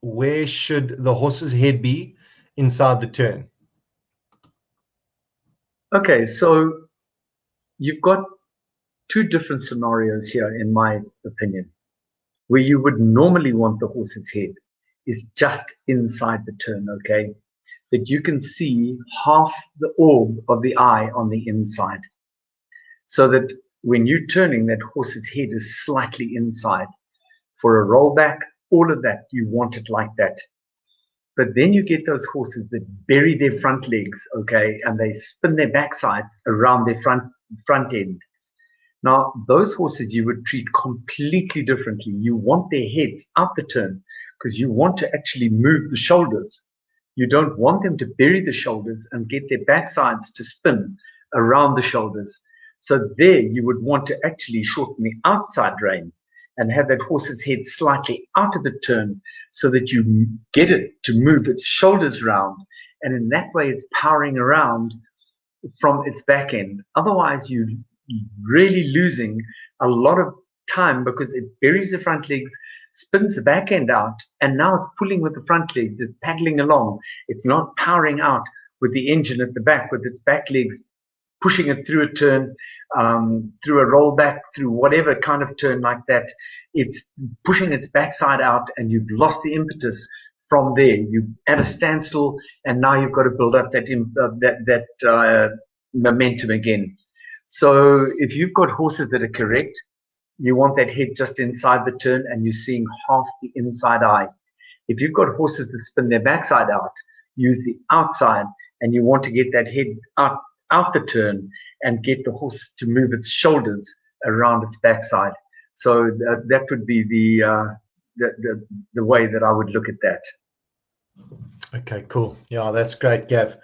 where should the horse's head be inside the turn? Okay, so you've got two different scenarios here, in my opinion. Where you would normally want the horse's head is just inside the turn, okay? That you can see half the orb of the eye on the inside. So that when you're turning, that horse's head is slightly inside. For a rollback, all of that, you want it like that. But then you get those horses that bury their front legs, okay, and they spin their backsides around their front front end. Now, those horses you would treat completely differently. You want their heads out the turn because you want to actually move the shoulders. You don't want them to bury the shoulders and get their backsides to spin around the shoulders. So there you would want to actually shorten the outside rein and have that horse's head slightly out of the turn so that you get it to move its shoulders round. And in that way, it's powering around from its back end. Otherwise, you're really losing a lot of time because it buries the front legs, spins the back end out, and now it's pulling with the front legs. It's paddling along. It's not powering out with the engine at the back with its back legs pushing it through a turn, um, through a rollback, through whatever kind of turn like that. It's pushing its backside out, and you've lost the impetus from there. You're at a standstill, and now you've got to build up that uh, that that uh, momentum again. So if you've got horses that are correct, you want that head just inside the turn, and you're seeing half the inside eye. If you've got horses that spin their backside out, use the outside, and you want to get that head out out the turn and get the horse to move its shoulders around its backside. So that, that would be the, uh, the, the, the way that I would look at that. Okay, cool. Yeah, that's great, Gav.